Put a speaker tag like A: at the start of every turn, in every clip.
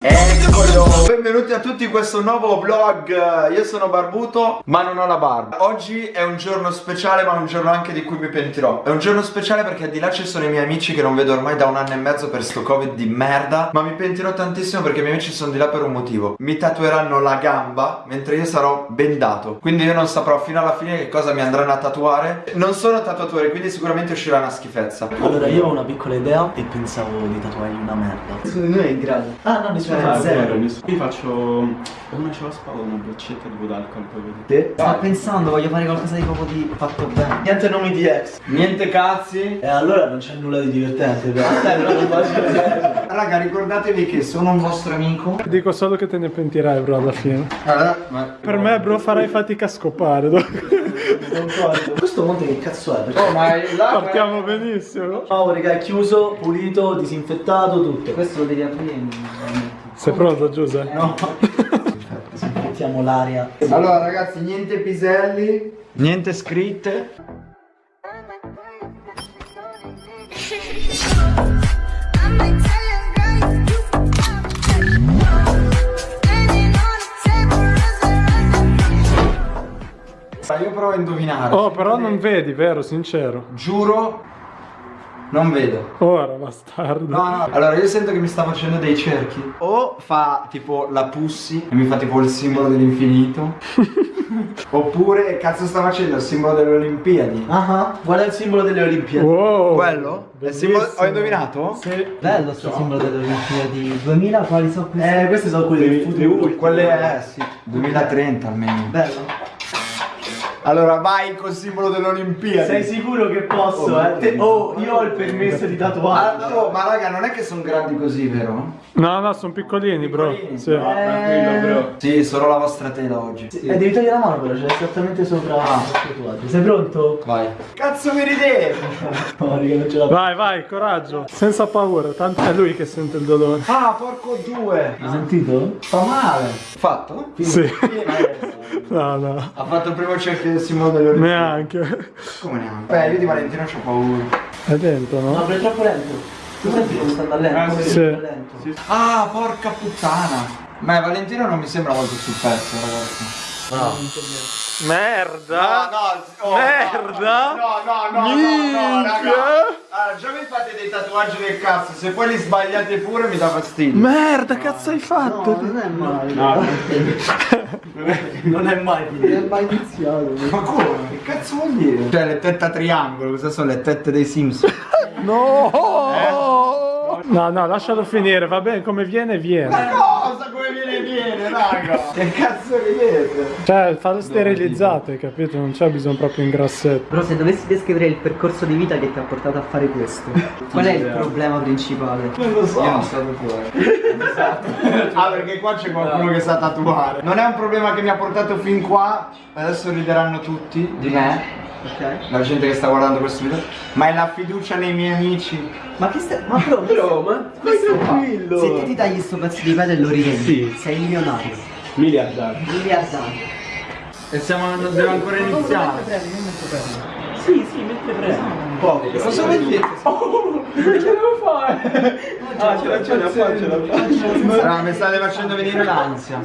A: Eccolo! Benvenuti a tutti in questo nuovo vlog. Io sono barbuto ma non ho la barba. Oggi è un giorno speciale ma un giorno anche di cui mi pentirò. È un giorno speciale perché di là ci sono i miei amici che non vedo ormai da un anno e mezzo per sto covid di merda Ma mi pentirò tantissimo perché i miei amici sono di là per un motivo. Mi tatueranno la gamba mentre io sarò bendato. Quindi io non saprò fino alla fine che cosa mi andranno a tatuare. Non sono tatuatore quindi sicuramente uscirà una schifezza.
B: Allora io ho una piccola idea e pensavo di tatuargli una merda.
C: Secondo me è in grado.
B: Ah no, nessuno
C: Cioè,
B: fa
C: zero.
B: zero
D: Io faccio una ce la spada una boccetta tipo d'alcol poi vedi.
C: Te?
B: Sto pensando, voglio fare qualcosa di proprio di fatto bene
C: Niente nomi di ex.
A: Niente cazzi
B: E allora non c'è nulla di divertente però non faccio
A: Raga ricordatevi che sono un vostro amico
E: Dico solo che te ne pentirai bro alla fine
A: Allora, ma-
E: Per me bro farai fatica a scopare
B: Questo monte che cazzo è? Perché...
A: Oh ma là
E: Partiamo benissimo
B: Oh raga è chiuso, pulito, disinfettato, tutto
C: Questo lo devi aprire.
E: Sei pronto Giuseppe?
B: No. Disinfettiamo l'aria.
A: Allora ragazzi niente piselli Niente scritte. Io provo a indovinare.
E: Oh però non vedi vero? Sincero.
A: Giuro Non vedo.
E: Ora bastardo.
A: No no Allora io sento che mi sta facendo dei cerchi. O fa tipo la pussy E mi fa tipo il simbolo dell'infinito. Oppure cazzo sta facendo il simbolo delle Olimpiadi.
B: Ah qual è il simbolo delle Olimpiadi?
E: Wow.
A: Quello? Simbolo- Ho indovinato?
E: Sì.
C: Bello sto simbolo delle Olimpiadi. 2000, quali sono questi?
B: Eh questi sono quelli del futuro.
A: Quelle eh sì. 2030 almeno.
C: Bello.
A: Allora vai col simbolo delle Olimpiadi
B: Sei sicuro che posso
A: Oh,
B: eh? Te- oh io ho il permesso di tatuare
A: Ah, oh, ma raga non è che sono grandi così vero?
E: No no sono piccolini bro
A: Piccolini?
E: Sì.
D: Tranquillo bro.
A: Sì solo la vostra tela oggi
B: Eh, devi togliere la mano però, c'è esattamente sopra tatuaggio. Sei pronto?
A: Vai Cazzo mi ridevi
B: No, raga, non ce la
E: Vai vai coraggio Senza paura Tanto è lui che sente il dolore
A: Ah porco due
B: Hai sentito?
A: Fa male Fatto?
E: Sì No no
A: Ha fatto il primo cerchio delle Olimpiadi
E: Neanche
A: Come neanche? Beh io di Valentino c'ho paura
E: È dentro
B: No,
E: no?
B: è troppo lento. Tu senti come sta andando lento?
D: Ah,
E: sì.
B: sta lento?
A: Ah porca puttana Ma Valentino non mi sembra molto sul pezzo ragazzi
E: Merda
A: no,
E: Merda
A: No, no, no, no, no,
E: Minchia.
A: raga. Allora, già mi fate dei tatuaggi del cazzo, se poi li sbagliate pure mi dà fastidio.
E: Merda cazzo hai fatto?
C: No, non è male.
D: No,
B: Non è mai
C: Non
B: finito.
C: è mai iniziato.
A: Ma come? Che cazzo vuol dire? Cioè le tette a triangolo, cosa sono le tette dei Simpson?
E: No! No, no, lascialo finire, va bene, come viene, viene.
A: Come viene viene, raga? Che cazzo ridete?
E: Cioè, fallo sterilizzato, hai capito? Non c'è bisogno proprio in grassetto.
C: Però se dovessi descrivere il percorso di vita che ti ha portato a fare questo, qual è il problema principale?
A: Non lo so. Io non so tatuare. esatto. Ah, perché qua c'è qualcuno che sa tatuare. Non è un problema che mi ha portato fin qua. Adesso rideranno tutti di me.
C: Ok?
A: La gente che sta guardando questo video. Ma è la fiducia nei miei amici.
C: Ma che stai. Ma bro,
B: Però, ma stai tranquillo.
C: se te ti tagli sto pezzo di pelle e lo rivendi,
B: Sì.
C: sei milionario.
D: miliardari.
C: Miliardario.
A: E siamo, non devo ancora iniziare.
B: Sì, sì, mentre prendo. Un po'.
A: Cosa vuol dire?
B: Che devo fare? Ah, ce la ce la fa, ce la fa.
A: Ah, mi state facendo venire l'ansia.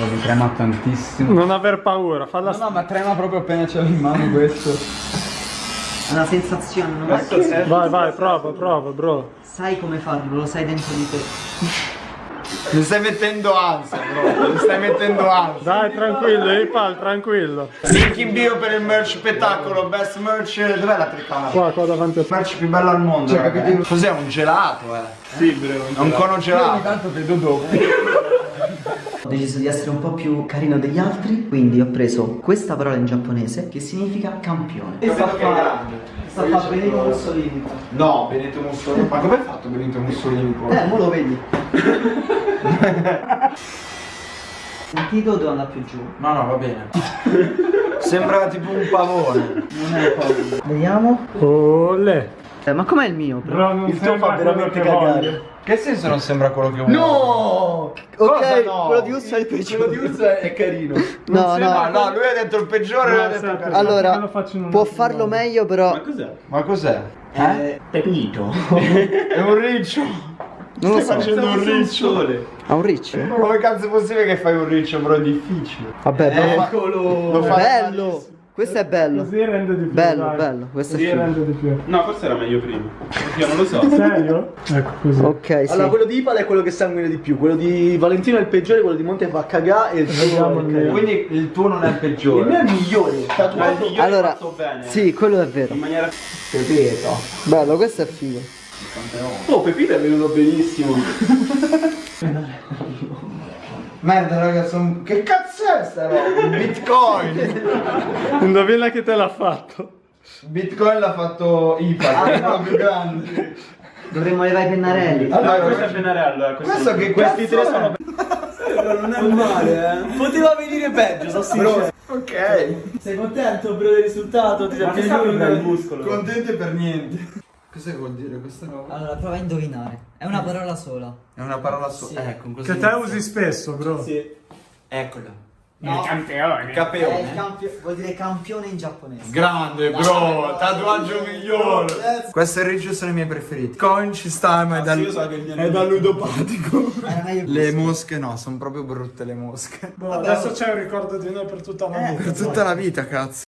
F: Oh, mi trema tantissimo.
E: Non aver paura, falla
F: No, no, ma trema proprio appena ce l'ho in mano questo.
C: È una sensazione, non è
E: Vai, vai, prova, prova, bro.
C: Sai come farlo, lo sai dentro di te.
A: Mi stai mettendo ansia, bro. Mi stai mettendo ansia.
E: Dai, tranquillo, Ipal, tranquillo.
A: Link in bio per il merch spettacolo, best merch. Dov'è la telecamera?
E: Qua, qua davanti a te.
A: merch più bello al mondo. eh. Cos'è un gelato, eh?
D: Sì, bro.
A: È un cono gelato.
F: Tanto vedo dopo.
C: Ho deciso di essere un po' più carino degli altri, quindi ho preso questa parola in giapponese che significa campione.
B: E sta a. Sta a fare Benito Mussolini.
A: No, Benito Mussolini. Ma come hai fatto Benito Mussolini poi?
C: Eh, mo lo vedi. Sentito devo andare più giù.
A: No, no, va bene. Sembra tipo un pavone.
C: Non è paura. Vediamo.
E: Olè.
C: Eh, ma com'è il mio?
E: Non
B: Il tuo fa veramente cagare.
A: Che senso non sembra quello che vuoi?
C: No!
A: Cosa
C: Ok,
A: no?
C: quello di Urso è il peggiore.
B: Quello di Ursa è carino.
C: No,
A: No,
C: no.
A: no, lui ha detto il peggiore, lui ha detto il
E: aspetta.
A: carino.
C: Allora, può farlo
E: modo.
C: meglio, però.
D: cos'è?
A: Ma cos'è? Eh?
B: Pepito.
A: È un riccio.
C: Non lo so.
A: facendo un riccio.
C: Ha un riccio?
A: Come cazzo è possibile che fai un riccio, bro? È difficile.
C: Vabbè, lo fa-
A: Lo fa
C: bello. Questo è bello.
E: Così rende di più.
C: Bello,
E: dai.
C: bello, questo è
E: Così
C: figo.
E: rende di più.
D: No, forse era meglio prima. Io non lo so.
E: Serio? Ecco così.
C: Ok, sì.
B: Allora, quello di Ipal è quello che sanguina di più. Quello di Valentino è il peggiore, quello di Monte fa cagare e il tuo
E: il
B: è il.
A: Quindi il tuo non è il
B: Il
A: peggiore.
B: mio è il migliore.
D: Ma il
B: Tatuato
D: migliore
C: Allora,
D: fatto bene.
C: sì, quello è vero.
D: In maniera...
B: Pepeto.
C: Bello, questo è figo.
B: Oh, Pepito è venuto benissimo.
A: Merda, raga, son... che cazzo è sta roba? Bitcoin!
E: Indovina che te l'ha fatto.
A: Bitcoin l'ha fatto IPA, che è quello più grande.
C: Dovremmo levare i pennarelli.
A: Allora,
D: questo è Pennarello, eh, questo-
A: questo che
B: Questi tre
A: è?
B: sono non è male, eh. Poteva venire peggio, sono sincero.
A: Ok.
B: Sei contento per il risultato? Ti
D: sta per il muscolo?
A: Contenti per niente. Cosa vuol dire questa roba?
C: Allora, prova a indovinare. È una parola sola.
A: È una parola sola. Ecco, così.
E: Che te usi spesso, bro.
B: Sì.
A: Eccola.
C: No,
A: Campione.
C: è il campio- vuol dire campione in giapponese.
A: Grande, bro, tatuaggio migliore. Questo e il riccio sono i miei preferiti. Coin ci sta, ma è da,
D: Io so che il
A: è da ludopatico.
C: Meglio
A: Le mosche no, sono proprio brutte le mosche.
E: Boh, adesso c'è un ricordo di noi per tutta la vita.
A: Per tutta la vita, cazzo.